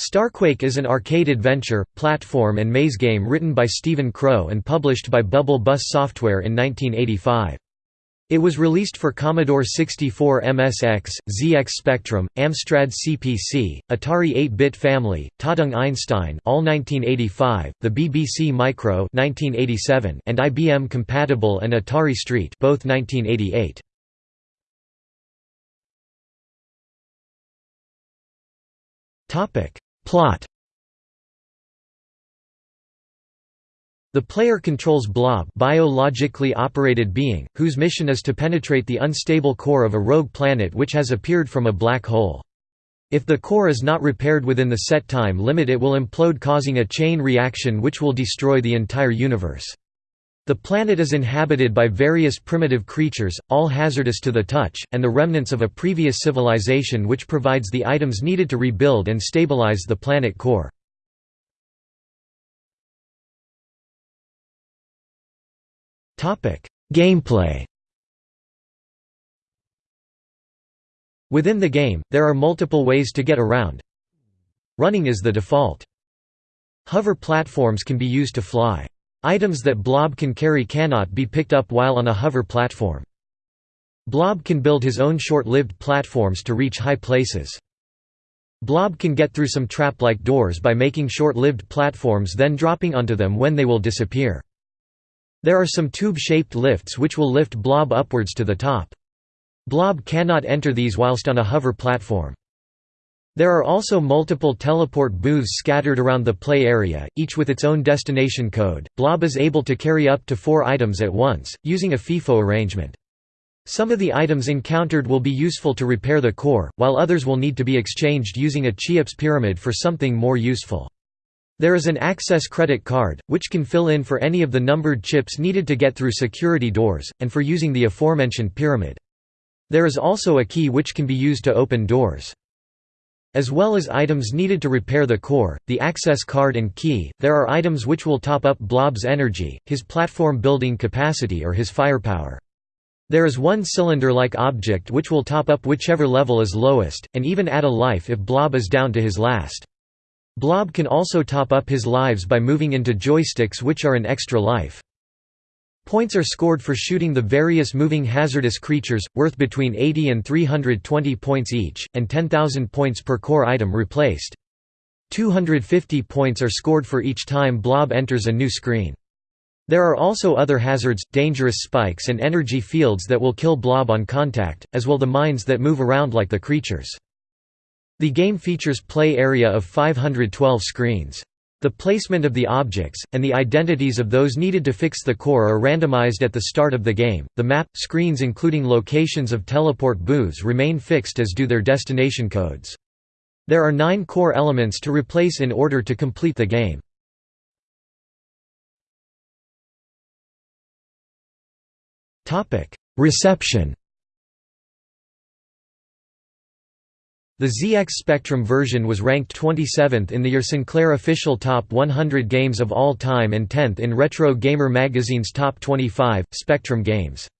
Starquake is an arcade adventure, platform and maze game written by Stephen Crow and published by Bubble Bus Software in 1985. It was released for Commodore 64 MSX, ZX Spectrum, Amstrad CPC, Atari 8-bit family, Tatung Einstein all 1985, the BBC Micro 1987, and IBM Compatible and Atari ST both 1988. Topic Plot The player controls Blob biologically operated being, whose mission is to penetrate the unstable core of a rogue planet which has appeared from a black hole. If the core is not repaired within the set time limit it will implode causing a chain reaction which will destroy the entire universe. The planet is inhabited by various primitive creatures, all hazardous to the touch, and the remnants of a previous civilization which provides the items needed to rebuild and stabilize the planet core. Gameplay Within the game, there are multiple ways to get around. Running is the default. Hover platforms can be used to fly. Items that Blob can carry cannot be picked up while on a hover platform. Blob can build his own short-lived platforms to reach high places. Blob can get through some trap-like doors by making short-lived platforms then dropping onto them when they will disappear. There are some tube-shaped lifts which will lift Blob upwards to the top. Blob cannot enter these whilst on a hover platform. There are also multiple teleport booths scattered around the play area, each with its own destination code. Blob is able to carry up to four items at once, using a FIFO arrangement. Some of the items encountered will be useful to repair the core, while others will need to be exchanged using a Cheops pyramid for something more useful. There is an access credit card, which can fill in for any of the numbered chips needed to get through security doors, and for using the aforementioned pyramid. There is also a key which can be used to open doors. As well as items needed to repair the core, the access card and key, there are items which will top up Blob's energy, his platform building capacity or his firepower. There is one cylinder-like object which will top up whichever level is lowest, and even add a life if Blob is down to his last. Blob can also top up his lives by moving into joysticks which are an extra life. Points are scored for shooting the various moving hazardous creatures, worth between 80 and 320 points each, and 10,000 points per core item replaced. 250 points are scored for each time Blob enters a new screen. There are also other hazards, dangerous spikes and energy fields that will kill Blob on contact, as well the mines that move around like the creatures. The game features play area of 512 screens. The placement of the objects, and the identities of those needed to fix the core are randomized at the start of the game. The map, screens including locations of teleport booths remain fixed as do their destination codes. There are nine core elements to replace in order to complete the game. Reception The ZX Spectrum version was ranked 27th in the Your Sinclair official Top 100 Games of All Time and 10th in Retro Gamer magazine's Top 25, Spectrum Games.